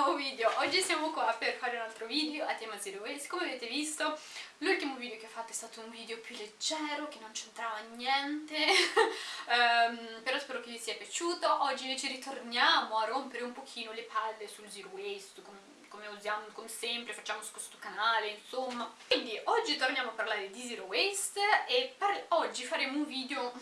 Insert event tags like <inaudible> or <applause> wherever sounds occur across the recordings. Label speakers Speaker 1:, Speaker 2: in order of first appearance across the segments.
Speaker 1: nuovo video. Oggi siamo qua per fare un altro video a tema Zero Waste. Come avete visto l'ultimo video che ho fatto è stato un video più leggero Che non c'entrava niente. Um, <laughs> Però spero che vi sia piaciuto. Oggi invece ritorniamo a rompere un pochino le palle sul Zero Waste Come, come usiamo come sempre, facciamo su questo canale insomma. Quindi oggi torniamo a parlare di Zero Waste E oggi faremo un video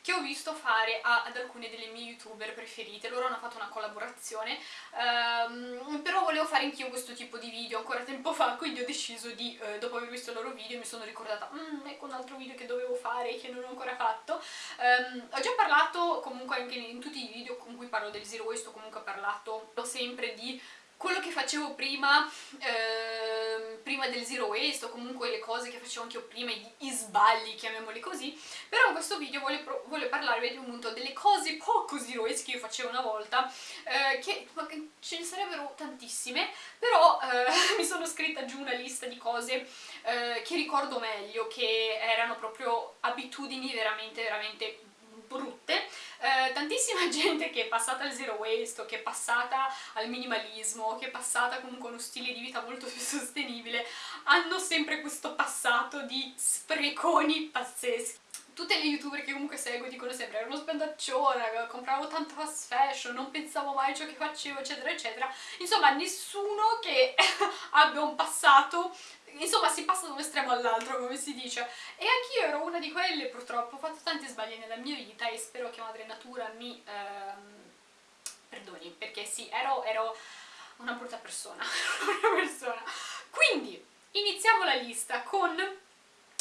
Speaker 1: che ho visto fare a, ad alcune delle mie youtuber preferite, loro hanno fatto una collaborazione, um, però volevo fare anch'io questo tipo di video ancora tempo fa, quindi ho deciso di, uh, dopo aver visto il loro video, mi sono ricordata, mmm, ecco un altro video che dovevo fare e che non ho ancora fatto. Um, ho già parlato comunque anche in tutti i video con cui parlo del zero waste, ho comunque parlato sempre di quello che facevo prima, eh, prima del zero waste o comunque le cose che facevo anche io prima, gli sbagli, chiamiamoli così, però in questo video voglio, voglio parlarvi appunto delle cose poco zero waste che io facevo una volta, eh, che, che, ce ne sarebbero tantissime, però eh, <laughs> mi sono scritta giù una lista di cose eh, che ricordo meglio, che erano proprio abitudini veramente, veramente brutte, eh, tantissima <laughs> gente che è passata al zero waste o che è passata al minimalismo, che è passata comunque a uno stile di vita molto più <laughs> sostenibile, hanno sempre questo passato di spreconi pazzeschi. Tutte le youtuber che comunque seguo dicono sempre ero uno spendaccione, compravo tanto fast fashion, non pensavo mai a ciò che facevo eccetera eccetera. Insomma nessuno che <laughs> abbia un passato insomma si passa da un estremo all'altro come si dice. E anch'io ero una di quelle purtroppo ho fatto tanti sbagli nella mia vita e spero che madre natura mi ehm, perdoni perché sì ero, ero una brutta persona <laughs> una persona. Quindi iniziamo la lista con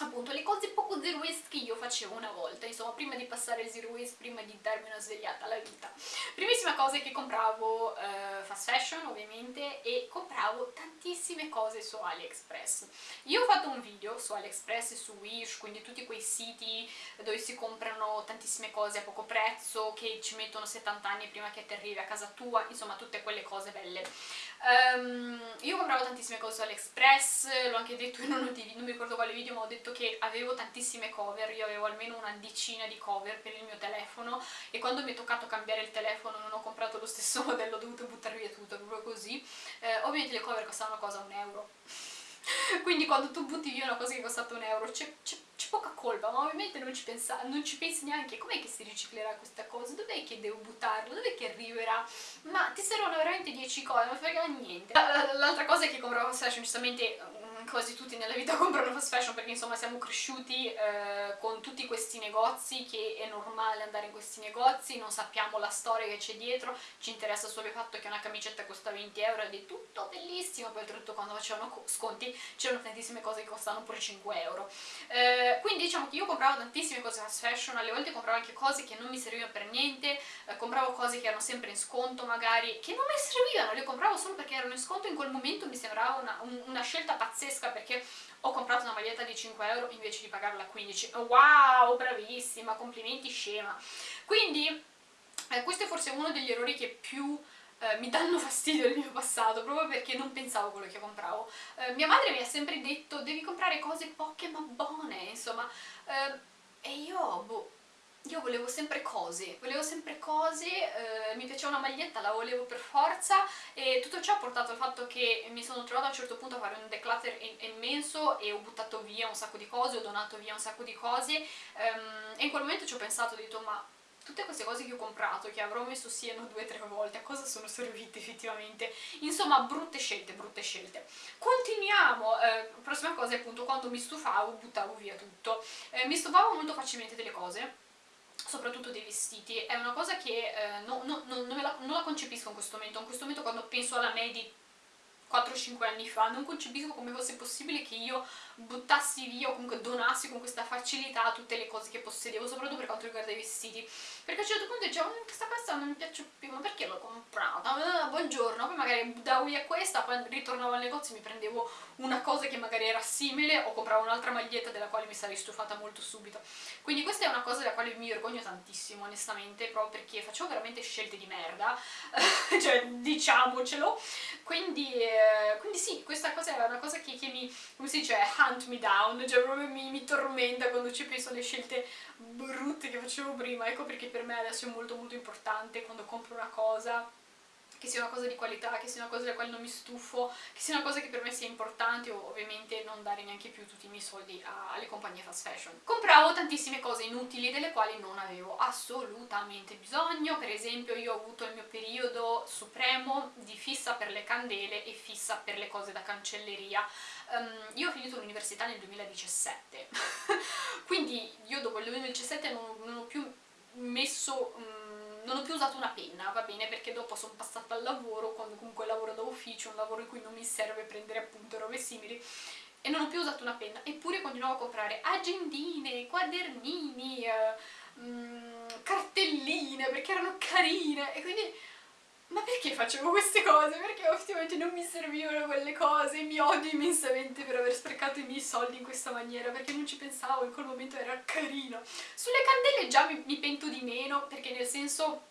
Speaker 1: appunto le cose poco zero waste che io facevo una volta, insomma prima di passare il zero waste, prima di darmi una svegliata alla vita. Primissima cosa è che compravo eh, fast fashion ovviamente e compravo tantissime cose su AliExpress. Io ho fatto un video su AliExpress e su Wish, quindi tutti quei siti dove si comprano tantissime cose a poco prezzo, che ci mettono 70 anni prima che ti arrivi a casa tua, insomma tutte quelle cose belle. Um, io compravo tantissime cose su AliExpress, l'ho anche detto in uno dei non mi ricordo quale video, ma ho detto che avevo tantissime cover, io avevo almeno una decina di cover per il mio telefono e quando mi è toccato cambiare il telefono non ho comprato lo stesso <laughs> modello, ho dovuto buttare via tutto, proprio così. Eh, ovviamente le cover costavano cosa? Un euro. <laughs> Quindi quando tu butti via una cosa che è costata un euro c'è poca colpa, ma ovviamente non ci, pensa, non ci pensi neanche com'è che si riciclerà questa cosa, dov'è che devo buttarlo, dov'è che arriverà, ma ti servono veramente 10 cose, non frega niente. L'altra cosa è che compravo fashion, giustamente quasi tutti nella vita <laughs> comprano fast fashion perché insomma siamo cresciuti eh, con tutti questi negozi che è normale andare in questi negozi, non sappiamo la storia che c'è dietro, ci interessa solo il fatto che una camicetta costa 20 euro ed è tutto bellissimo, poi oltretutto quando facevano sconti c'erano tantissime cose che costavano pure 5 euro. Eh, quindi diciamo che io compravo tantissime cose fast fashion, alle volte compravo anche cose che non mi servivano per niente, eh, compravo cose che erano sempre in sconto magari, che non mi servivano, le compravo solo perché erano in sconto in quel momento mi sembrava una, un, una scelta pazzesca pazzesca perché ho comprato una maglietta di 5 euro invece di pagarla a 15 wow bravissima complimenti scema. Quindi eh, questo è forse uno degli errori che più eh, mi danno fastidio nel mio passato proprio perché non pensavo quello che compravo. Eh, mia madre mi ha sempre detto devi comprare cose poche ma buone insomma. Eh, e io boh io volevo sempre cose, volevo sempre cose, eh, mi piaceva una maglietta, la volevo per forza e tutto ciò ha portato al fatto che mi sono trovata a un certo punto a fare un declutter immenso e ho buttato via un sacco di cose, ho donato via un sacco di cose ehm, e in quel momento ci ho pensato, ho detto ma tutte queste cose che ho comprato, che avrò messo siano due o tre volte, a cosa sono servite effettivamente? Insomma, brutte scelte, brutte scelte. Continuiamo, eh, prossima cosa è appunto quando mi stufavo buttavo via tutto. Eh, mi stufavo molto facilmente delle cose, soprattutto dei vestiti, è una cosa che eh, no, no, no, non, la, non, la, concepisco in questo momento, in questo momento quando penso alla me di 4-5 anni fa, non concepisco come fosse possibile che io buttassi via o comunque donassi con questa facilità tutte le cose che possedevo, soprattutto per quanto riguarda i vestiti. Perché a un certo punto dicevo, mm, questa cosa non mi piace più, ma perché l'ho comprata? Ah, buongiorno, poi magari buttavo via questa, poi ritornavo al negozio e mi prendevo una cosa che magari era simile o compravo un'altra maglietta della quale mi sarei stufata molto subito. Quindi questa è una cosa della quale mi vergogno tantissimo, onestamente, proprio perché facevo veramente scelte di merda, <laughs> cioè diciamocelo, quindi... Eh, quindi sì, questa cosa è una cosa che, che, mi, come si dice, hunt me down, cioè proprio mi, mi tormenta quando ci penso alle scelte brutte che facevo prima, ecco perché per me adesso è molto molto importante quando compro una cosa che sia una cosa di qualità, che sia una cosa della quale non mi stufo, che sia una cosa che per me sia importante o ovviamente non dare neanche più tutti i miei soldi alle compagnie fast fashion. Compravo tantissime cose inutili delle quali non avevo assolutamente bisogno, per esempio io ho avuto il mio periodo supremo di fissa per le candele e fissa per le cose da cancelleria. Um, io ho finito l'università nel 2017, <laughs> quindi io dopo il 2017 non, non ho più messo... Um, non ho più usato una penna, va bene, perché dopo sono passata al lavoro, quando comunque lavoro da ufficio, un lavoro in cui non mi serve prendere appunto robe simili, e non ho più usato una penna, eppure continuavo a comprare agendine, quadernini, eh, mh, mm, cartelline, perché erano carine, e quindi... Ma perché facevo queste cose? Perché effettivamente non mi servivano quelle cose, mi odio immensamente per aver sprecato i miei soldi in questa maniera, perché non ci pensavo, in quel momento era carino. Sulle candele già mi, mi pento di meno, perché nel senso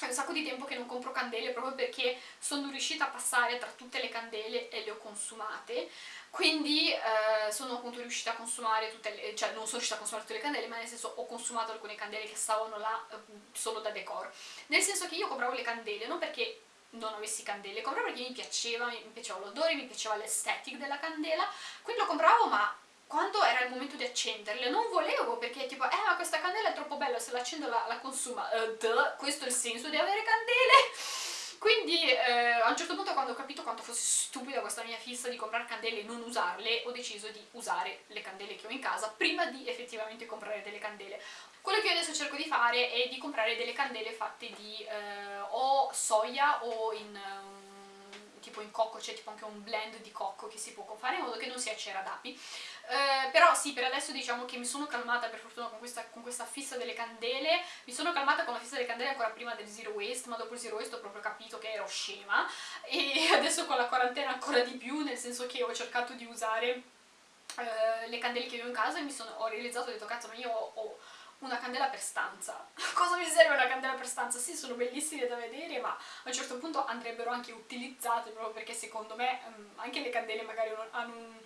Speaker 1: è un sacco di tempo che non compro candele proprio perché sono riuscita a passare tra tutte le candele e le ho consumate. Quindi eh, sono appunto riuscita a consumare tutte le, cioè non sono riuscita a consumare tutte le candele ma nel senso ho consumato alcune candele che stavano là eh, solo da decor. Nel senso che io compravo le candele non perché non avessi candele, compravo perché mi piaceva, mi piaceva l'odore, mi piaceva l'estetica della candela. Quindi lo compravo ma quando era il momento di accenderle non volevo perché tipo eh ma questa candela è troppo bella se la accendo la, la consuma. Uh, duh, questo è il senso di avere candele. <laughs> Quindi eh, a un certo punto quando ho capito quanto fosse stupida questa mia fissa di comprare candele e non usarle ho deciso di usare le candele che ho in casa prima di effettivamente comprare delle candele. Quello che io adesso cerco di fare è di comprare delle candele fatte di eh, o soia o in tipo in cocco, c'è tipo anche un blend di cocco che si può fare in modo che non sia cera d'api. Eh, però sì, per adesso diciamo che mi sono calmata per fortuna con questa, con questa, fissa delle candele. Mi sono calmata con la fissa delle candele ancora prima del zero waste ma dopo il zero waste ho proprio capito che ero scema. E <laughs> adesso con la quarantena ancora di più nel senso che ho cercato di usare eh, le candele che avevo in casa e mi sono, ho realizzato, ho detto cazzo ma io ho, ho una candela per stanza. <laughs> Cosa mi serve una candela per stanza? Sì, sono bellissime da vedere, ma a un certo punto andrebbero anche utilizzate, proprio perché secondo me um, anche le candele magari hanno un,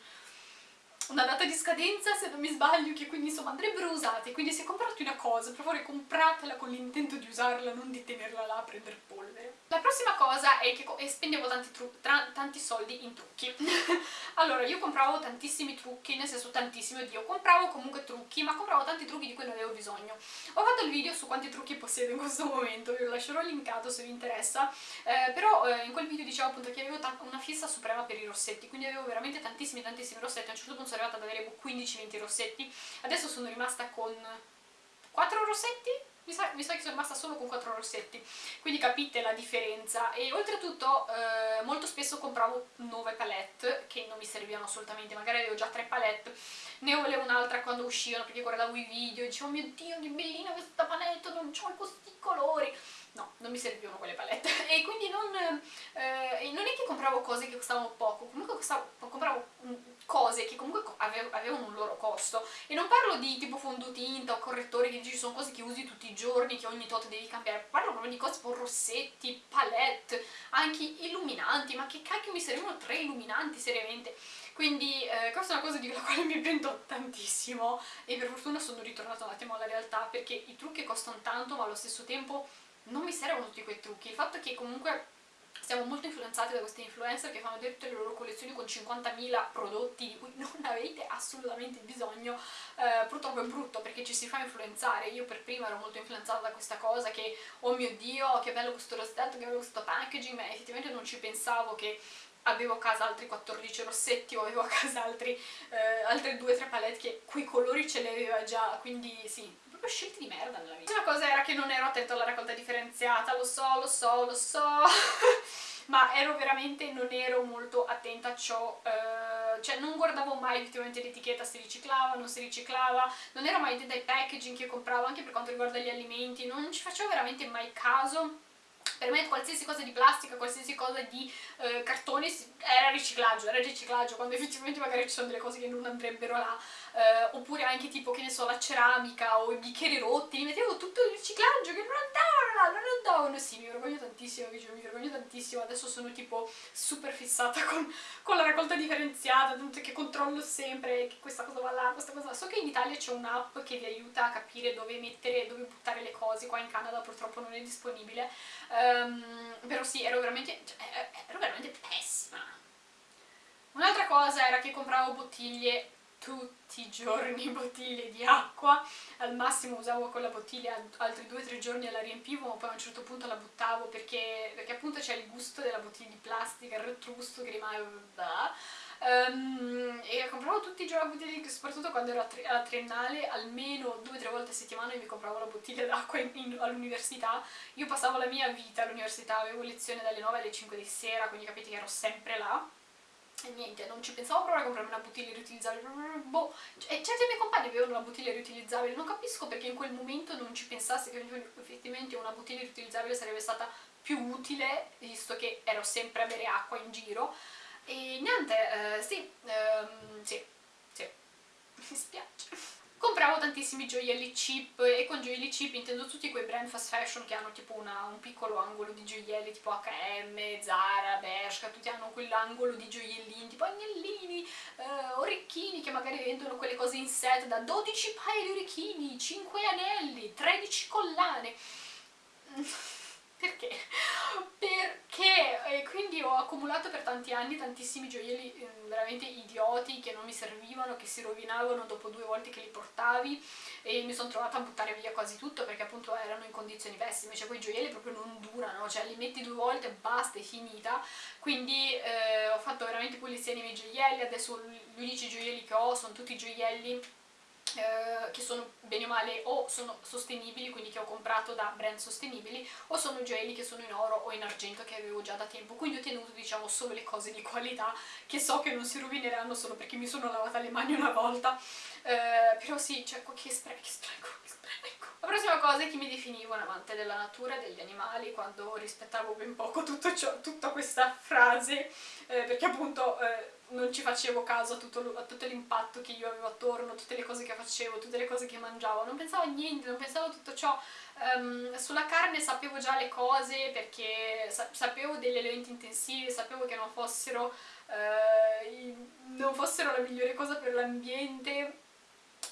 Speaker 1: una data di scadenza se non mi sbaglio che quindi insomma andrebbero usate. Quindi se comprate una cosa per favore compratela con l'intento di usarla non di tenerla là a prendere polvere. La prossima cosa è che spendevo tanti, tanti soldi in trucchi. <laughs> Allora io compravo tantissimi trucchi nel senso tantissimi oddio compravo comunque trucchi ma compravo tanti trucchi di cui non avevo bisogno. Ho fatto il video su quanti trucchi possiedo in questo momento vi lo lascerò linkato se vi interessa. Eh, però eh, in quel video dicevo appunto che avevo una fissa suprema per i rossetti quindi avevo veramente tantissimi tantissimi rossetti. A un certo punto arrivata ad avere 15-20 rossetti. Adesso sono rimasta con 4 rossetti? Mi sa, mi sa, che sono rimasta solo con 4 rossetti. Quindi capite la differenza. E oltretutto eh, molto spesso compravo nuove palette che non mi servivano assolutamente. Magari avevo già 3 palette ne volevo un'altra quando uscivano perché guardavo i video. E dicevo oh mio dio che bellina questa palette non ho questi colori no, non mi servivano quelle palette. <laughs> E quindi non, eh, non è che compravo cose che costavano poco comunque costavo, compravo cose che comunque avevano un loro costo. E non parlo di tipo fondotinta o correttori che dici sono cose che usi tutti i giorni che ogni tot devi cambiare. Parlo proprio di cose tipo rossetti, palette anche illuminanti ma che cacchio mi servivano tre illuminanti seriamente? Quindi eh, questa è una cosa di quale mi pento tantissimo e per fortuna sono ritornata un attimo alla realtà perché i trucchi costano tanto ma allo stesso tempo non mi servono tutti quei trucchi. Il fatto è che comunque siamo molto influenzati da questi influencer che fanno tutte le loro collezioni con 50.000 prodotti di cui <laughs> non avete assolutamente bisogno. Eh, purtroppo è brutto perché ci si fa influenzare. Io per prima ero molto influenzata da questa cosa che oh mio dio che bello questo rossetto che bello questo packaging. Ma effettivamente non ci pensavo che avevo a casa altri 14 rossetti o avevo a casa altri, eh, altre 2-3 palette che quei colori ce li aveva già. Quindi sì proprio scelte di merda nella vita. Una cosa era che non ero attenta alla raccolta differenziata, lo so, lo so, lo so, <laughs> ma ero veramente, non ero molto attenta a ciò, eh, cioè non guardavo mai effettivamente l'etichetta se riciclava, non si riciclava, non ero mai attenta ai packaging che compravo, anche per quanto riguarda gli alimenti, non ci facevo veramente mai caso per me qualsiasi cosa di plastica, qualsiasi cosa di eh, cartone era riciclaggio, era riciclaggio, quando effettivamente magari ci sono delle cose che non andrebbero là. Eh, oppure anche tipo, che ne so, la ceramica o i bicchieri rotti, li mettevo tutto il riciclaggio che non andavano, non andavano, sì, mi vergogno tantissimo, mi vergogno tantissimo, adesso sono tipo super fissata con, con la raccolta differenziata, tanto che controllo sempre che questa cosa va là, questa cosa va. So che in Italia c'è un'app che vi aiuta a capire dove mettere, dove buttare le cose, qua in Canada purtroppo non è disponibile, um, però sì, ero veramente, cioè, ero veramente pessima. Un'altra cosa era che compravo bottiglie tutti i giorni <laughs> bottiglie di acqua, al massimo usavo quella bottiglia altri due o tre giorni e la riempivo, ma poi a un certo punto la buttavo perché, perché appunto c'è il gusto della bottiglia di plastica, il retrogusto che rimane... Um, e compravo tutti i giorni la bottiglia, soprattutto quando ero alla triennale, almeno due o tre volte a settimana mi compravo la bottiglia d'acqua all'università. Io passavo la mia vita all'università, avevo lezione dalle 9 alle 5 di sera, quindi capite che ero sempre là e niente, non ci pensavo proprio a comprarmi una bottiglia riutilizzabile, boh, e certi miei compagni avevano una bottiglia riutilizzabile, non capisco perché in quel momento non ci pensassi che effettivamente una bottiglia riutilizzabile sarebbe stata più utile, visto che ero sempre a bere acqua in giro, e niente, eh, sì, ehm, sì, sì, <laughs> mi spiace. Compravo tantissimi gioielli cheap e con gioielli cheap intendo tutti quei brand fast fashion che hanno tipo una, un piccolo angolo di gioielli tipo H&M, Zara, Bershka, tutti hanno quell'angolo di gioiellini tipo agnellini, eh, orecchini che magari vendono quelle cose in set da 12 paia di orecchini, 5 anelli, 13 collane perché? Perché? E quindi ho accumulato per tanti anni tantissimi gioielli eh, veramente idioti che non mi servivano, che si rovinavano dopo due volte che li portavi e mi sono trovata a buttare via quasi tutto perché appunto erano in condizioni pessime, cioè quei gioielli proprio non durano, cioè li metti due volte e basta, è finita. Quindi eh, ho fatto veramente pulizia nei miei gioielli, adesso gli unici gioielli che ho sono tutti gioielli eh, che sono bene o male o sono sostenibili, quindi che ho comprato da brand sostenibili, o sono gioielli che sono in oro o in argento che avevo già da tempo, quindi ho tenuto diciamo solo le cose di qualità che so che non si rovineranno solo perché mi sono lavata le mani una volta, eh, però sì, cioè che spreco, che spreco, che spreco. La prossima cosa è che mi definivo un amante della natura e degli animali quando rispettavo ben poco ciò, tutta questa frase, eh, perché appunto... Eh, non ci facevo caso a tutto, tutto l'impatto che io avevo attorno, tutte le cose che facevo, tutte le cose che mangiavo, non pensavo a niente, non pensavo a tutto ciò. Um, sulla carne sapevo già le cose perché sa sapevo degli elementi intensivi, sapevo che non fossero, uh, non fossero la migliore cosa per l'ambiente,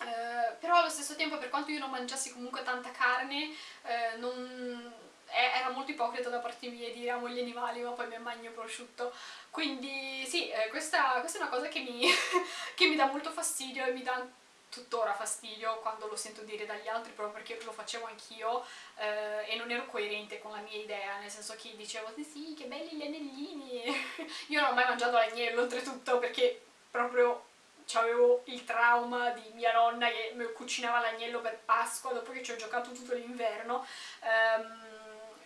Speaker 1: uh, però allo stesso tempo per quanto io non mangiassi comunque tanta carne, uh, non era molto ipocrita da parte mia dire amo gli animali ma poi mi magno prosciutto. Quindi sì, eh, questa, questa, è una cosa che mi, <laughs> che mi dà molto fastidio e mi dà tuttora fastidio quando lo sento dire dagli altri proprio perché lo facevo anch'io eh, e non ero coerente con la mia idea nel senso che dicevo sì sì che belli gli anellini. <laughs> Io non ho mai mangiato l'agnello oltretutto perché proprio avevo il trauma di mia nonna che mi cucinava l'agnello per Pasqua dopo che ci ho giocato tutto l'inverno. Um,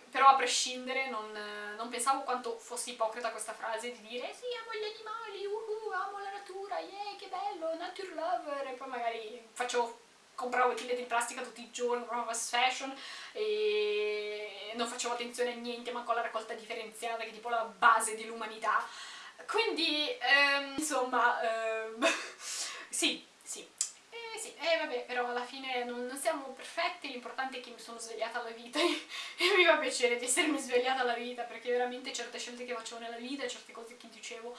Speaker 1: però a prescindere non, non, pensavo quanto fosse ipocrita questa frase di dire sì amo gli animali, uhu, amo la natura, yeah che bello, nature lover. E poi magari facevo compravo bottiglie di plastica tutti i giorni, compravo fast fashion e non facevo attenzione a niente, ma con la raccolta differenziata che è tipo la base dell'umanità quindi ehm, insomma ehm, <laughs> sì, sì sì, eh vabbè, però alla fine non, non siamo perfetti, l'importante è che mi sono svegliata alla vita <laughs> e, mi fa piacere di essermi svegliata alla vita, perché veramente certe scelte che facevo nella vita, certe cose che dicevo,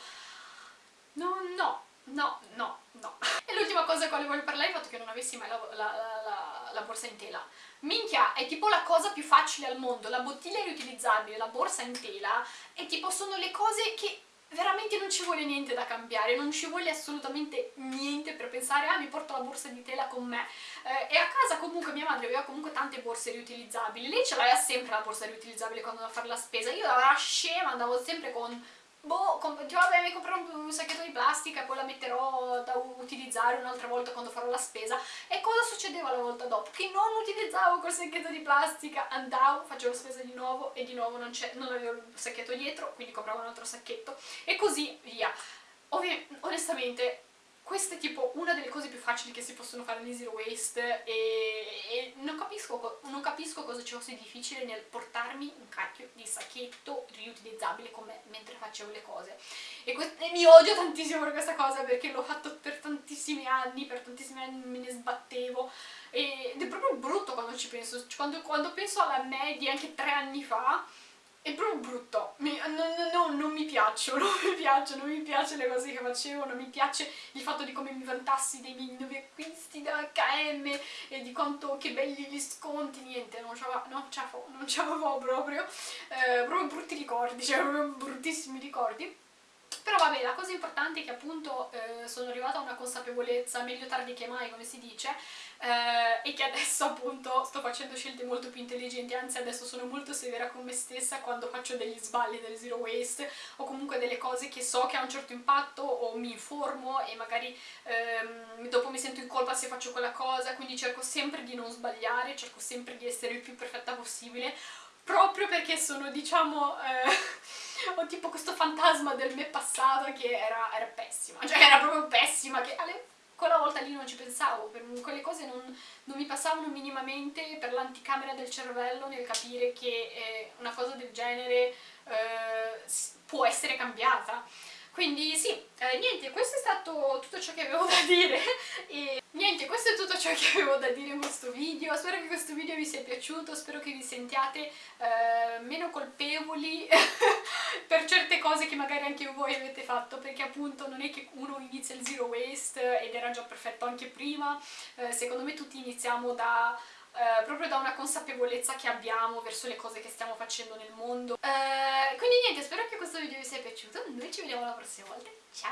Speaker 1: no, no, no, no, no. <laughs> E l'ultima cosa di quale voglio parlare è il fatto che non avessi mai la, la, la, la borsa in tela. Minchia, è tipo la cosa più facile al mondo, la bottiglia riutilizzabile, la borsa in tela, e tipo sono le cose che veramente non ci vuole niente da cambiare, non ci vuole assolutamente niente per pensare ah mi porto la borsa di tela con me eh, e a casa comunque mia madre aveva comunque tante borse riutilizzabili, lei ce l'aveva sempre la borsa riutilizzabile quando andava a fare la spesa, io da scema andavo sempre con boh, tipo vabbè mi comprerò un, un sacchetto di plastica poi la metterò da utilizzare un'altra volta quando farò la spesa e cosa succedeva la volta dopo? Che non utilizzavo quel sacchetto di plastica, andavo, facevo spesa di nuovo e di nuovo non, non avevo il sacchetto dietro, quindi compravo un altro sacchetto e così via. Ovvi onestamente questa è tipo una delle cose più facili che si possono fare nel zero waste e, e non, capisco, non, capisco, cosa ci fosse difficile nel portarmi un cacchio di sacchetto riutilizzabile come mentre facevo le cose. E, e mi odio tantissimo per questa cosa perché l'ho fatto per tantissimi anni, per tantissimi anni me ne sbattevo. Ed è proprio brutto quando ci penso, quando, quando penso alla me di anche tre anni fa è proprio brutto, mi, no, no, no, non mi piacciono, <laughs> non mi piacciono, non mi piacciono le cose che facevo, non mi piace il fatto di come mi vantassi dei miei nuovi acquisti da H&M e di quanto che belli gli sconti, niente, non ce non proprio, eh, proprio brutti ricordi, <laughs> cioè proprio bruttissimi ricordi. Però vabbè, la cosa importante è che appunto eh, sono arrivata a una consapevolezza, meglio tardi che mai come si dice, eh, e che adesso appunto sto facendo scelte molto più intelligenti, anzi adesso sono molto severa con me stessa quando faccio degli sbagli del zero waste o comunque delle cose che so che ha un certo impatto o mi informo e magari ehm, dopo mi sento in colpa se faccio quella cosa, quindi cerco sempre di non sbagliare, cerco sempre di essere il più perfetta possibile proprio perché sono diciamo... Eh, <laughs> ho tipo questo fantasma del me passato che era, era pessima, cioè era proprio pessima, che alle, quella volta lì non ci pensavo, per quelle cose non, non mi passavano minimamente per l'anticamera del cervello nel capire che eh, una cosa del genere eh, può essere cambiata. Quindi sì, eh, niente, questo è stato tutto ciò che avevo da dire <laughs> e niente, questo è tutto ciò che avevo da dire in questo video, spero che questo video vi sia piaciuto, spero che vi sentiate eh, meno colpevoli <laughs> per certe cose che magari anche voi avete fatto, perché appunto non è che uno inizia il zero waste ed era già perfetto anche prima, eh, secondo me tutti iniziamo da eh, proprio da una consapevolezza che abbiamo verso le cose che stiamo facendo nel mondo. Eh, quindi niente, spero che questo video vi sia piaciuto, noi ci vediamo la prossima volta, ciao!